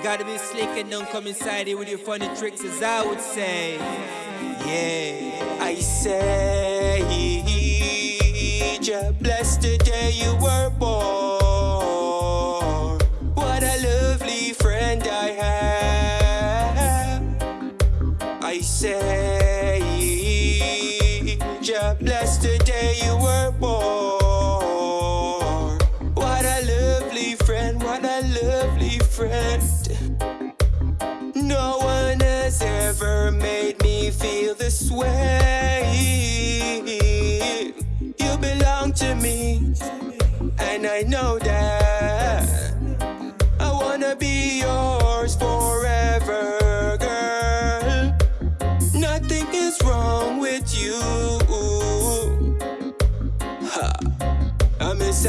You gotta be slick and don't come inside here with your funny tricks, as I would say. Yeah. I say, Jah bless the day you were born. What a lovely friend I have. I say, Jah bless the day you were born. What a lovely friend, what a lovely friend. No one has ever made me feel this way. You belong to me, and I know that. I wanna be yours forever, girl. Nothing is wrong with you. Ha. I miss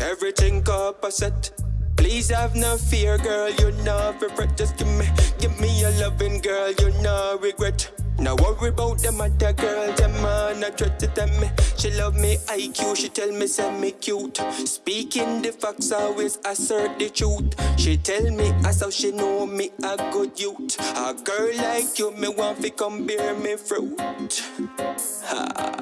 everything opposite. Please have no fear, girl. You're not regret. Just give me, give me your loving, girl. You're no regret. Now worry about them other girl, them man I try to tell me She love me IQ, she tell me send me cute Speaking the facts, always assert the truth She tell me as how she know me a good youth A girl like you, me want come bear me fruit ha.